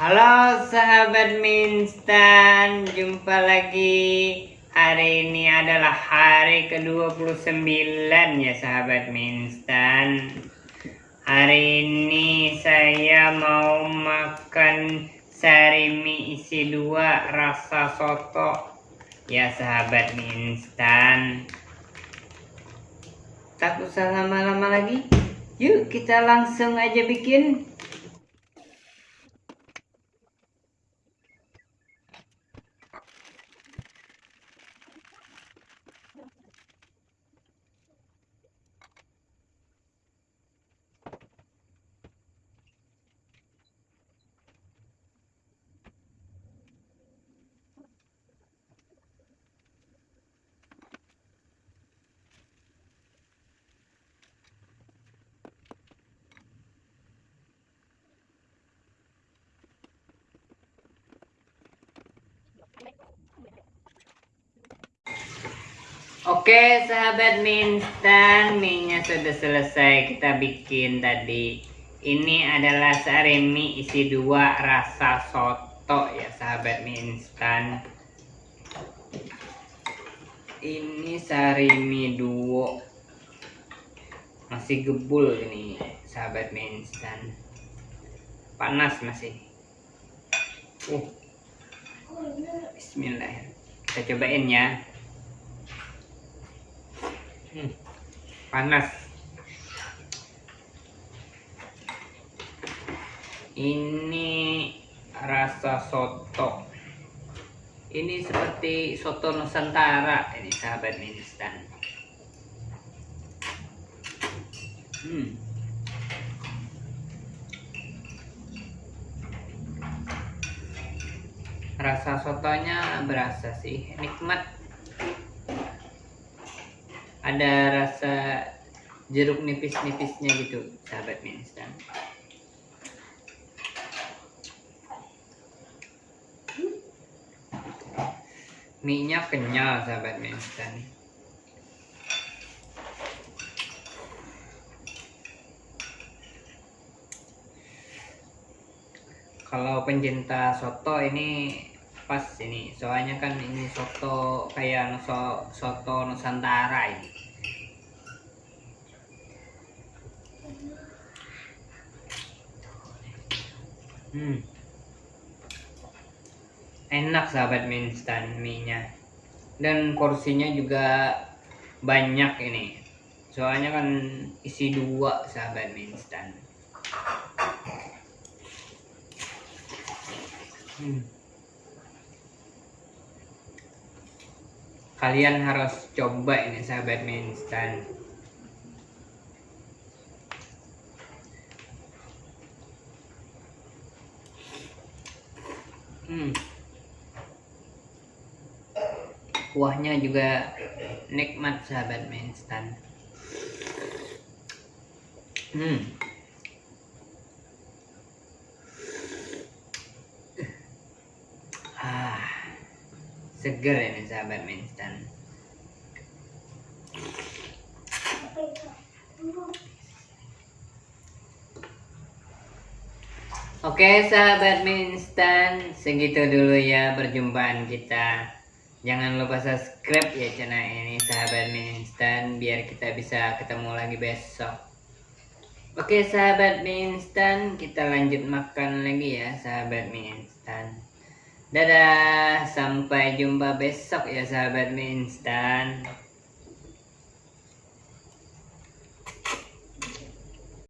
Halo sahabat mie instan, jumpa lagi. Hari ini adalah hari ke-29 ya sahabat mie instan. Hari ini saya mau makan sari isi dua rasa soto ya sahabat mie instan. Tak usah lama-lama lagi. Yuk kita langsung aja bikin. Oke sahabat mie instan Mie sudah selesai kita bikin tadi. Ini adalah sari mie isi dua rasa soto ya sahabat mie instan Ini sari mie duo. Masih gebul ini sahabat mie instan Panas masih. Uh. Bismillah Kita cobain ya Hmm, panas. Ini rasa soto. Ini seperti soto Nusantara ini sahabat instan. Hmm. Rasa sotonya berasa sih, nikmat ada rasa jeruk nipis-nipisnya gitu sahabat mie instan mie kenyal sahabat mie instan kalau pencinta soto ini pas ini. Soalnya kan ini soto kayak so, soto nusantara ini. Hmm. enak sahabat mie instan mie nya dan porsinya juga banyak ini. Soalnya kan isi dua sahabat mie instan hmm. Kalian harus coba ini sahabat mie instan hmm. kuahnya juga nikmat sahabat mie instan hmm. Seger ini sahabat mie instan. Oke sahabat mie instan. Segitu dulu ya perjumpaan kita. Jangan lupa subscribe ya channel ini sahabat mie instan biar kita bisa ketemu lagi besok. Oke sahabat mie instan. Kita lanjut makan lagi ya sahabat mie instan Dadah, sampai jumpa besok ya sahabat mie instan.